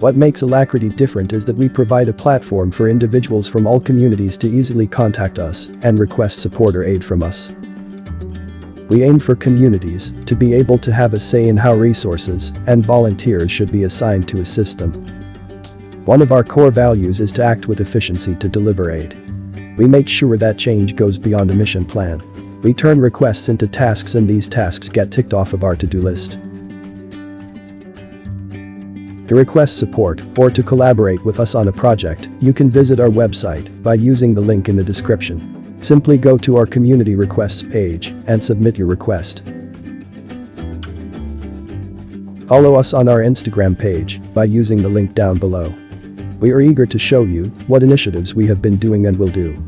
What makes Alacrity different is that we provide a platform for individuals from all communities to easily contact us and request support or aid from us. We aim for communities to be able to have a say in how resources and volunteers should be assigned to assist them. One of our core values is to act with efficiency to deliver aid. We make sure that change goes beyond a mission plan. We turn requests into tasks and these tasks get ticked off of our to-do list. To request support or to collaborate with us on a project, you can visit our website by using the link in the description. Simply go to our community requests page and submit your request. Follow us on our Instagram page by using the link down below. We are eager to show you what initiatives we have been doing and will do.